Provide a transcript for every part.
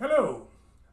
Hello,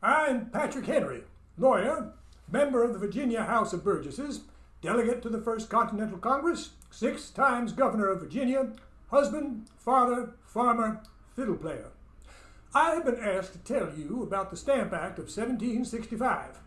I'm Patrick Henry, lawyer, member of the Virginia House of Burgesses, delegate to the First Continental Congress, six times governor of Virginia, husband, father, farmer, fiddle player. I have been asked to tell you about the Stamp Act of 1765.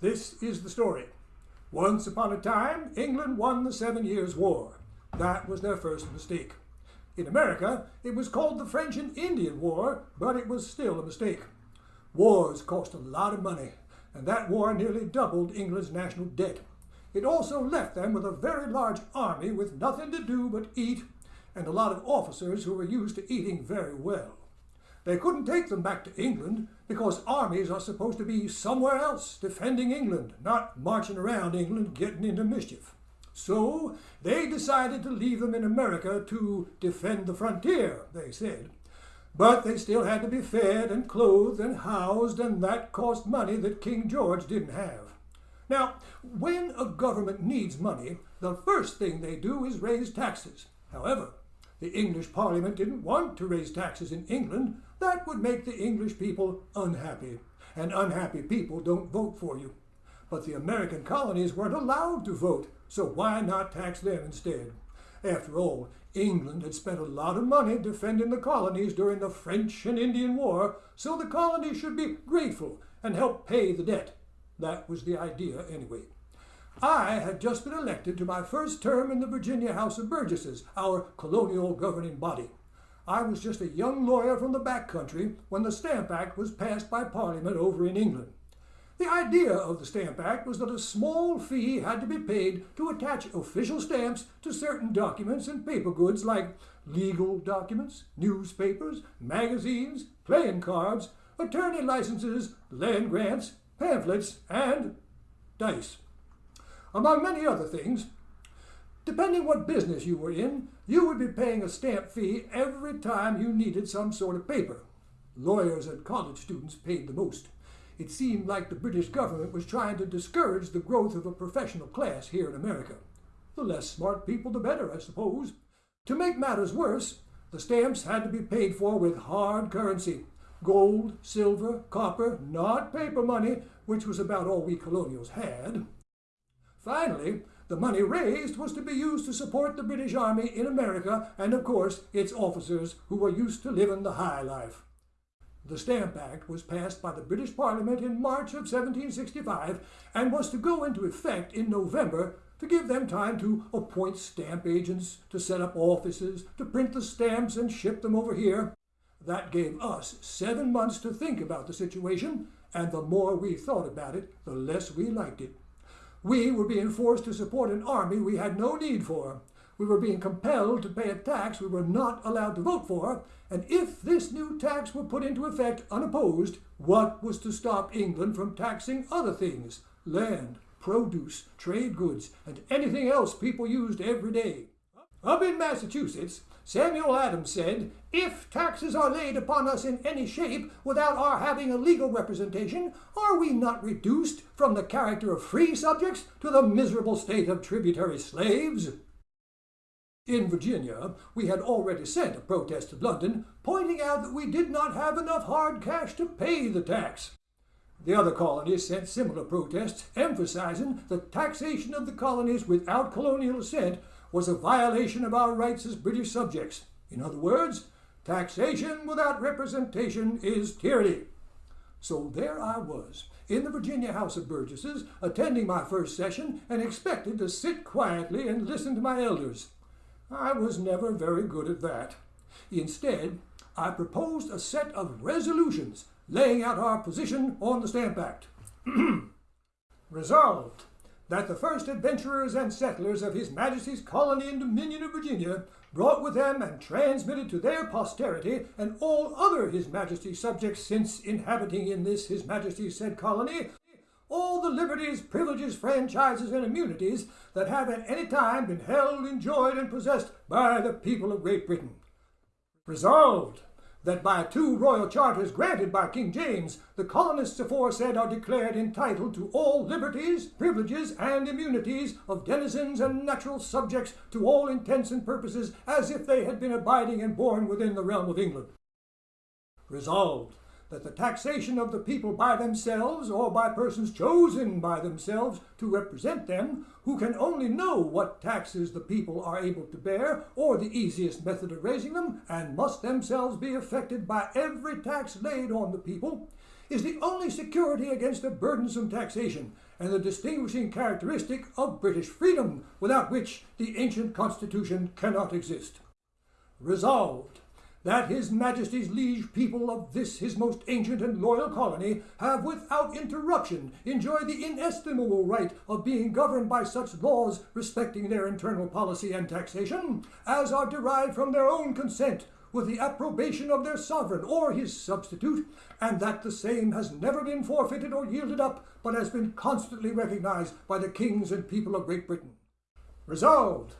This is the story. Once upon a time, England won the Seven Years' War. That was their first mistake. In America, it was called the French and Indian War, but it was still a mistake. Wars cost a lot of money, and that war nearly doubled England's national debt. It also left them with a very large army with nothing to do but eat, and a lot of officers who were used to eating very well. They couldn't take them back to England because armies are supposed to be somewhere else defending England, not marching around England getting into mischief. So they decided to leave them in America to defend the frontier, they said. But they still had to be fed and clothed and housed, and that cost money that King George didn't have. Now, when a government needs money, the first thing they do is raise taxes. However, the English Parliament didn't want to raise taxes in England. That would make the English people unhappy, and unhappy people don't vote for you. But the American colonies weren't allowed to vote, so why not tax them instead? After all, England had spent a lot of money defending the colonies during the French and Indian War, so the colonies should be grateful and help pay the debt. That was the idea anyway. I had just been elected to my first term in the Virginia House of Burgesses, our colonial governing body. I was just a young lawyer from the back country when the Stamp Act was passed by Parliament over in England. The idea of the Stamp Act was that a small fee had to be paid to attach official stamps to certain documents and paper goods like legal documents, newspapers, magazines, playing cards, attorney licenses, land grants, pamphlets, and dice. Among many other things, depending what business you were in, you would be paying a stamp fee every time you needed some sort of paper. Lawyers and college students paid the most. It seemed like the British government was trying to discourage the growth of a professional class here in America. The less smart people, the better, I suppose. To make matters worse, the stamps had to be paid for with hard currency gold, silver, copper, not paper money, which was about all we colonials had. Finally, the money raised was to be used to support the British Army in America and, of course, its officers who were used to living the high life. The Stamp Act was passed by the British Parliament in March of 1765 and was to go into effect in November to give them time to appoint stamp agents, to set up offices, to print the stamps and ship them over here. That gave us seven months to think about the situation, and the more we thought about it, the less we liked it. We were being forced to support an army we had no need for. We were being compelled to pay a tax we were not allowed to vote for, and if this new tax were put into effect unopposed, what was to stop England from taxing other things, land, produce, trade goods, and anything else people used every day? Up in Massachusetts, Samuel Adams said, If taxes are laid upon us in any shape without our having a legal representation, are we not reduced from the character of free subjects to the miserable state of tributary slaves? In Virginia, we had already sent a protest to London, pointing out that we did not have enough hard cash to pay the tax. The other colonies sent similar protests, emphasizing that taxation of the colonies without colonial assent was a violation of our rights as British subjects. In other words, taxation without representation is tyranny. So there I was, in the Virginia House of Burgesses, attending my first session and expected to sit quietly and listen to my elders. I was never very good at that. Instead, I proposed a set of resolutions laying out our position on the Stamp Act. Resolved that the first adventurers and settlers of His Majesty's colony and dominion of Virginia brought with them and transmitted to their posterity and all other His Majesty's subjects since inhabiting in this His Majesty's said colony all the liberties, privileges, franchises, and immunities that have at any time been held, enjoyed, and possessed by the people of Great Britain. Resolved, that by two royal charters granted by King James, the colonists aforesaid are declared entitled to all liberties, privileges, and immunities of denizens and natural subjects to all intents and purposes as if they had been abiding and born within the realm of England. Resolved, that the taxation of the people by themselves or by persons chosen by themselves to represent them, who can only know what taxes the people are able to bear or the easiest method of raising them, and must themselves be affected by every tax laid on the people, is the only security against a burdensome taxation and the distinguishing characteristic of British freedom, without which the ancient Constitution cannot exist. Resolved, that His Majesty's liege people of this his most ancient and loyal colony have without interruption enjoyed the inestimable right of being governed by such laws respecting their internal policy and taxation as are derived from their own consent with the approbation of their sovereign or his substitute, and that the same has never been forfeited or yielded up, but has been constantly recognized by the kings and people of Great Britain. Resolved,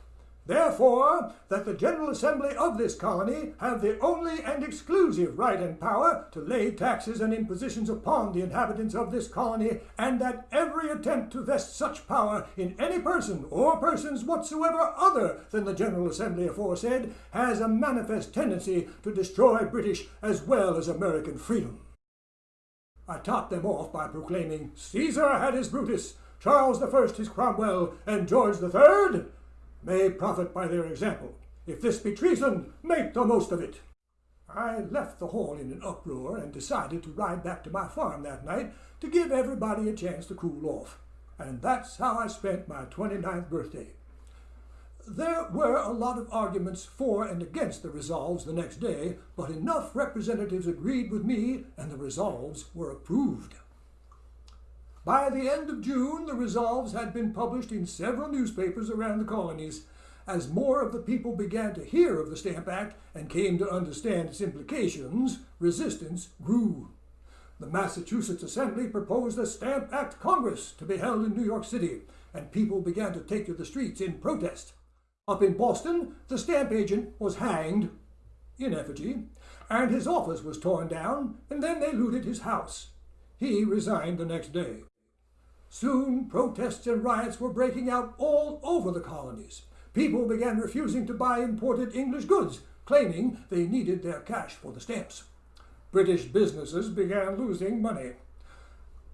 Therefore, that the General Assembly of this colony have the only and exclusive right and power to lay taxes and impositions upon the inhabitants of this colony, and that every attempt to vest such power in any person or persons whatsoever other than the General Assembly aforesaid has a manifest tendency to destroy British as well as American freedom. I topped them off by proclaiming Caesar had his Brutus, Charles I his Cromwell, and George III may profit by their example. If this be treason, make the most of it. I left the hall in an uproar and decided to ride back to my farm that night to give everybody a chance to cool off. And that's how I spent my 29th birthday. There were a lot of arguments for and against the resolves the next day, but enough representatives agreed with me and the resolves were approved. By the end of June, the resolves had been published in several newspapers around the colonies. As more of the people began to hear of the Stamp Act and came to understand its implications, resistance grew. The Massachusetts Assembly proposed a Stamp Act Congress to be held in New York City, and people began to take to the streets in protest. Up in Boston, the stamp agent was hanged in effigy, and his office was torn down, and then they looted his house. He resigned the next day. Soon protests and riots were breaking out all over the colonies. People began refusing to buy imported English goods, claiming they needed their cash for the stamps. British businesses began losing money.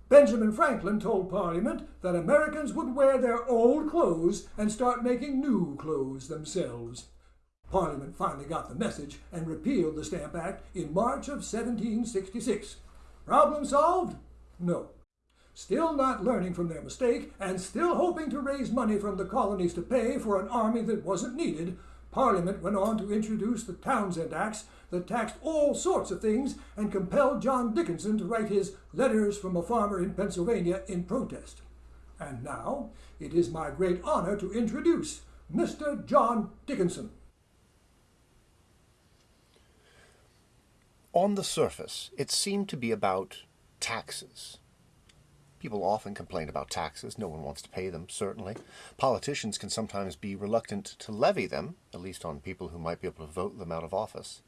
Benjamin Franklin told Parliament that Americans would wear their old clothes and start making new clothes themselves. Parliament finally got the message and repealed the Stamp Act in March of 1766. Problem solved? No still not learning from their mistake, and still hoping to raise money from the colonies to pay for an army that wasn't needed, Parliament went on to introduce the Townshend Acts that taxed all sorts of things and compelled John Dickinson to write his Letters from a Farmer in Pennsylvania in protest. And now it is my great honor to introduce Mr. John Dickinson. On the surface, it seemed to be about taxes. People often complain about taxes. No one wants to pay them, certainly. Politicians can sometimes be reluctant to levy them, at least on people who might be able to vote them out of office.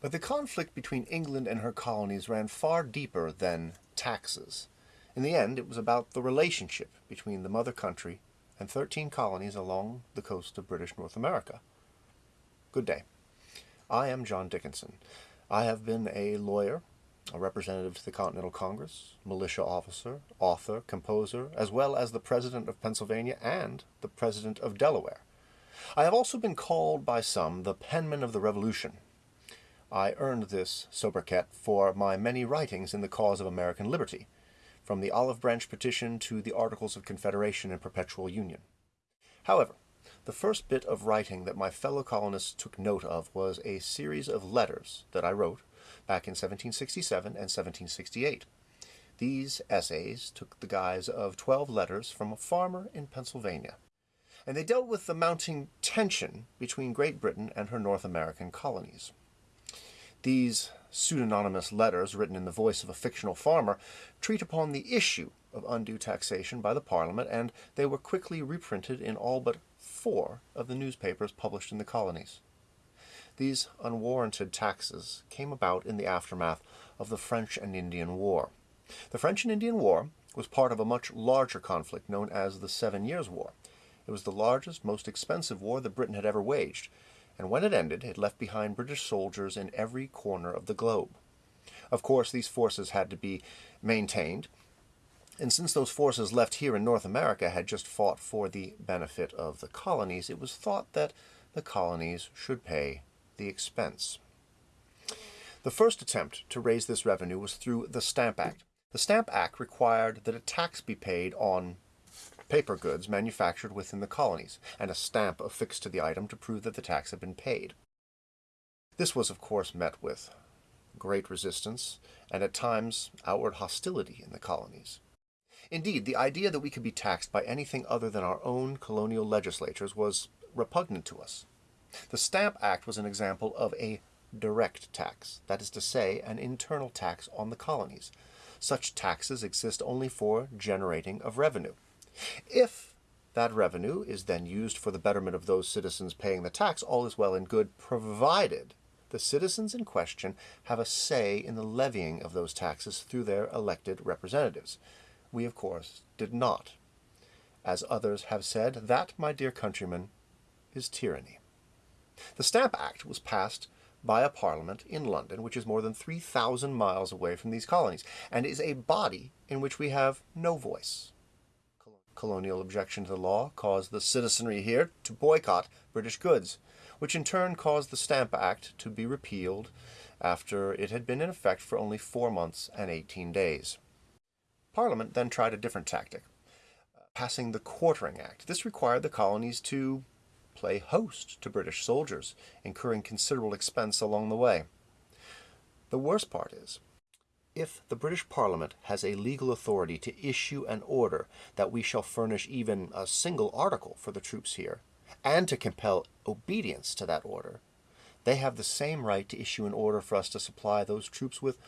But the conflict between England and her colonies ran far deeper than taxes. In the end, it was about the relationship between the mother country and 13 colonies along the coast of British North America. Good day. I am John Dickinson. I have been a lawyer a representative to the Continental Congress, militia officer, author, composer, as well as the President of Pennsylvania and the President of Delaware. I have also been called by some the penman of the Revolution. I earned this sobriquet for my many writings in the cause of American liberty, from the Olive Branch Petition to the Articles of Confederation and Perpetual Union. However, the first bit of writing that my fellow colonists took note of was a series of letters that I wrote back in 1767 and 1768. These essays took the guise of 12 letters from a farmer in Pennsylvania, and they dealt with the mounting tension between Great Britain and her North American colonies. These pseudonymous letters, written in the voice of a fictional farmer, treat upon the issue of undue taxation by the Parliament, and they were quickly reprinted in all but four of the newspapers published in the colonies. These unwarranted taxes came about in the aftermath of the French and Indian War. The French and Indian War was part of a much larger conflict known as the Seven Years' War. It was the largest, most expensive war that Britain had ever waged, and when it ended, it left behind British soldiers in every corner of the globe. Of course, these forces had to be maintained, and since those forces left here in North America had just fought for the benefit of the colonies, it was thought that the colonies should pay the expense. The first attempt to raise this revenue was through the Stamp Act. The Stamp Act required that a tax be paid on paper goods manufactured within the colonies, and a stamp affixed to the item to prove that the tax had been paid. This was, of course, met with great resistance and at times outward hostility in the colonies. Indeed, the idea that we could be taxed by anything other than our own colonial legislatures was repugnant to us. The Stamp Act was an example of a direct tax, that is to say, an internal tax on the colonies. Such taxes exist only for generating of revenue. If that revenue is then used for the betterment of those citizens paying the tax, all is well and good, provided the citizens in question have a say in the levying of those taxes through their elected representatives. We, of course, did not. As others have said, that, my dear countrymen, is tyranny. The Stamp Act was passed by a parliament in London, which is more than 3,000 miles away from these colonies, and is a body in which we have no voice. Colonial objection to the law caused the citizenry here to boycott British goods, which in turn caused the Stamp Act to be repealed after it had been in effect for only four months and 18 days. Parliament then tried a different tactic, uh, passing the Quartering Act. This required the colonies to play host to British soldiers, incurring considerable expense along the way. The worst part is, if the British Parliament has a legal authority to issue an order that we shall furnish even a single article for the troops here, and to compel obedience to that order, they have the same right to issue an order for us to supply those troops with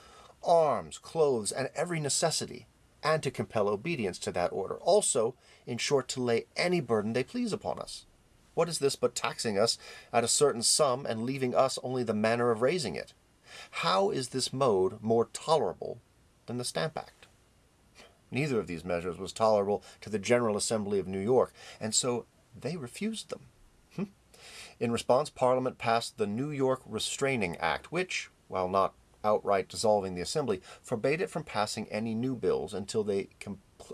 arms, clothes, and every necessity, and to compel obedience to that order. Also, in short, to lay any burden they please upon us. What is this but taxing us at a certain sum and leaving us only the manner of raising it? How is this mode more tolerable than the Stamp Act? Neither of these measures was tolerable to the General Assembly of New York, and so they refused them. Hmm. In response, Parliament passed the New York Restraining Act, which, while not outright dissolving the Assembly, forbade it from passing any new bills until they,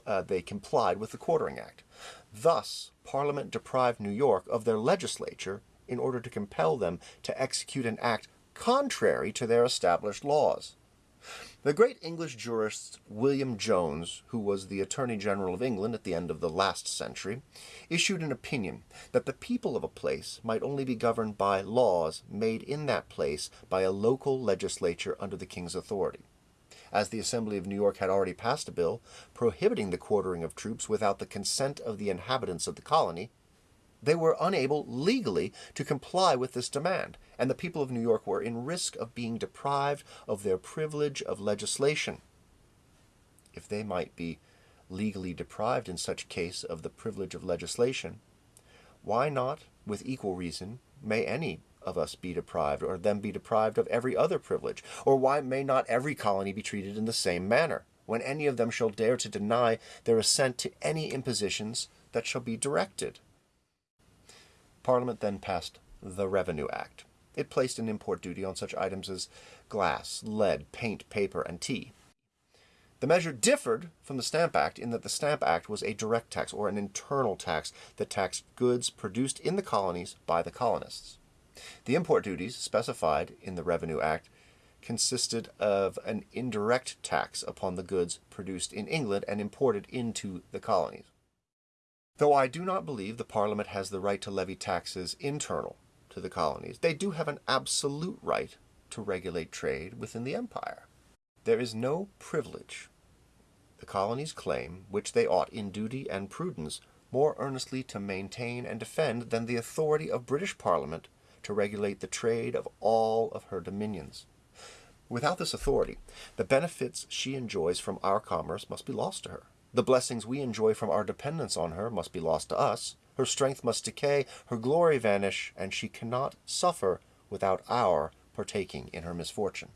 uh, they complied with the Quartering Act. Thus, Parliament deprived New York of their legislature in order to compel them to execute an act contrary to their established laws. The great English jurist William Jones, who was the Attorney General of England at the end of the last century, issued an opinion that the people of a place might only be governed by laws made in that place by a local legislature under the king's authority as the Assembly of New York had already passed a bill prohibiting the quartering of troops without the consent of the inhabitants of the colony, they were unable legally to comply with this demand, and the people of New York were in risk of being deprived of their privilege of legislation. If they might be legally deprived in such case of the privilege of legislation, why not, with equal reason, may any of us be deprived, or them be deprived of every other privilege? Or why may not every colony be treated in the same manner, when any of them shall dare to deny their assent to any impositions that shall be directed? Parliament then passed the Revenue Act. It placed an import duty on such items as glass, lead, paint, paper, and tea. The measure differed from the Stamp Act in that the Stamp Act was a direct tax, or an internal tax, that taxed goods produced in the colonies by the colonists. The import duties specified in the Revenue Act consisted of an indirect tax upon the goods produced in England and imported into the colonies. Though I do not believe the Parliament has the right to levy taxes internal to the colonies, they do have an absolute right to regulate trade within the empire. There is no privilege the colonies claim which they ought in duty and prudence more earnestly to maintain and defend than the authority of British Parliament to regulate the trade of all of her dominions. Without this authority, the benefits she enjoys from our commerce must be lost to her. The blessings we enjoy from our dependence on her must be lost to us. Her strength must decay, her glory vanish, and she cannot suffer without our partaking in her misfortune.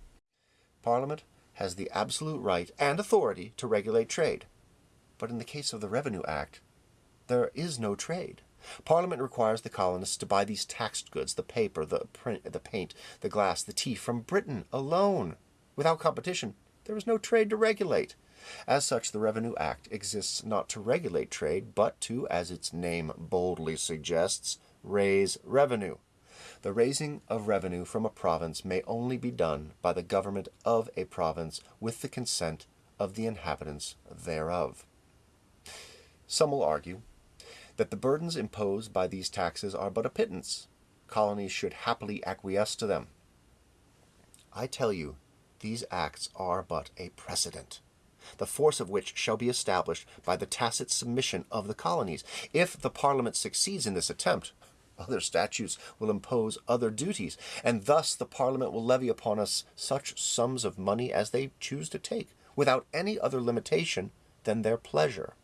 Parliament has the absolute right and authority to regulate trade. But in the case of the Revenue Act, there is no trade. Parliament requires the colonists to buy these taxed goods, the paper, the print, the paint, the glass, the tea, from Britain alone. Without competition, there is no trade to regulate. As such, the Revenue Act exists not to regulate trade, but to, as its name boldly suggests, raise revenue. The raising of revenue from a province may only be done by the government of a province with the consent of the inhabitants thereof. Some will argue that the burdens imposed by these taxes are but a pittance. Colonies should happily acquiesce to them. I tell you, these acts are but a precedent, the force of which shall be established by the tacit submission of the colonies. If the Parliament succeeds in this attempt, other statutes will impose other duties, and thus the Parliament will levy upon us such sums of money as they choose to take, without any other limitation than their pleasure.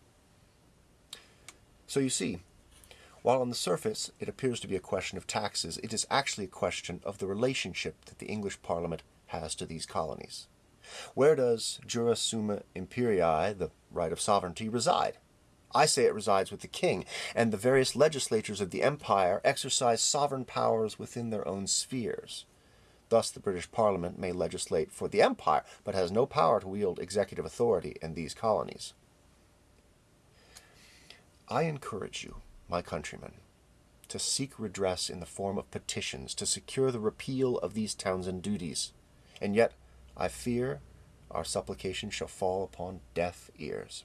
So you see, while on the surface it appears to be a question of taxes, it is actually a question of the relationship that the English Parliament has to these colonies. Where does jura summa imperii, the right of sovereignty, reside? I say it resides with the king, and the various legislatures of the empire exercise sovereign powers within their own spheres. Thus, the British Parliament may legislate for the empire, but has no power to wield executive authority in these colonies. I encourage you, my countrymen, to seek redress in the form of petitions to secure the repeal of these Townshend duties, and yet I fear our supplication shall fall upon deaf ears.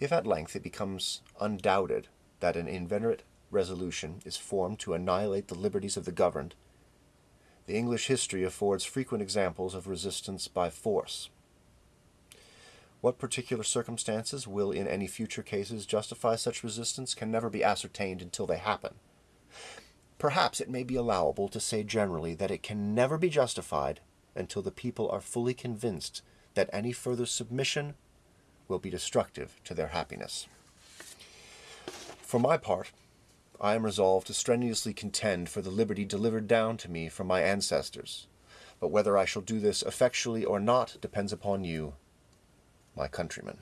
If at length it becomes undoubted that an inveterate resolution is formed to annihilate the liberties of the governed, the English history affords frequent examples of resistance by force. What particular circumstances will in any future cases justify such resistance can never be ascertained until they happen. Perhaps it may be allowable to say generally that it can never be justified until the people are fully convinced that any further submission will be destructive to their happiness. For my part, I am resolved to strenuously contend for the liberty delivered down to me from my ancestors, but whether I shall do this effectually or not depends upon you, my countrymen.